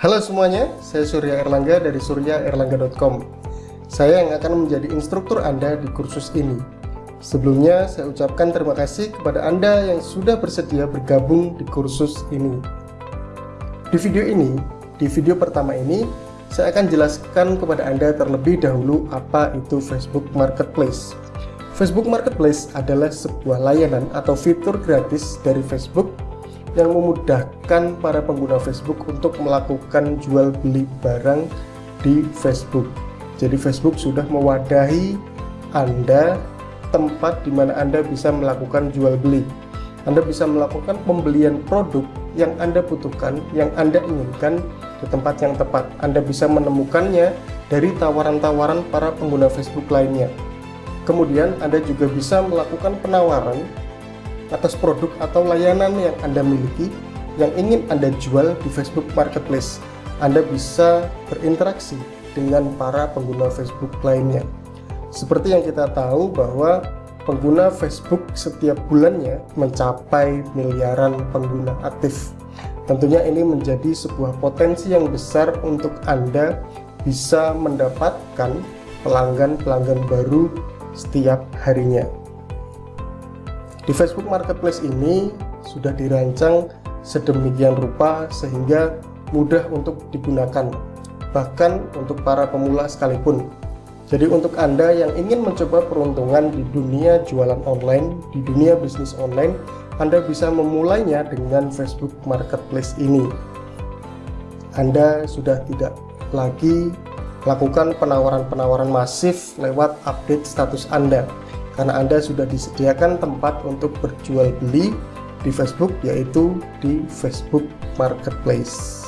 Halo semuanya, saya Surya Erlangga dari suryaerlangga.com. Saya yang akan menjadi instruktur Anda di kursus ini. Sebelumnya, saya ucapkan terima kasih kepada Anda yang sudah bersedia bergabung di kursus ini. Di video ini, di video pertama ini, saya akan jelaskan kepada Anda terlebih dahulu apa itu Facebook Marketplace. Facebook Marketplace adalah sebuah layanan atau fitur gratis dari Facebook yang memudahkan para pengguna Facebook untuk melakukan jual beli barang di Facebook. Jadi Facebook sudah mewadahi Anda tempat di mana Anda bisa melakukan jual beli. Anda bisa melakukan pembelian produk yang Anda butuhkan, yang Anda inginkan di tempat yang tepat. Anda bisa menemukannya dari tawaran-tawaran para pengguna Facebook lainnya. Kemudian Anda juga bisa melakukan penawaran atas produk atau layanan yang Anda miliki yang ingin Anda jual di Facebook Marketplace. Anda bisa berinteraksi dengan para pengguna Facebook lainnya. Seperti yang kita tahu bahwa pengguna Facebook setiap bulannya mencapai miliaran pengguna aktif. Tentunya ini menjadi sebuah potensi yang besar untuk Anda bisa mendapatkan pelanggan-pelanggan baru setiap harinya. Di Facebook Marketplace ini sudah dirancang sedemikian rupa sehingga mudah untuk digunakan bahkan untuk para pemula sekalipun jadi untuk Anda yang ingin mencoba peruntungan di dunia jualan online, di dunia bisnis online, Anda bisa memulainya dengan Facebook Marketplace ini. Anda sudah tidak lagi lakukan penawaran-penawaran masif lewat update status Anda karena Anda sudah disediakan tempat untuk berjual beli di Facebook yaitu di Facebook Marketplace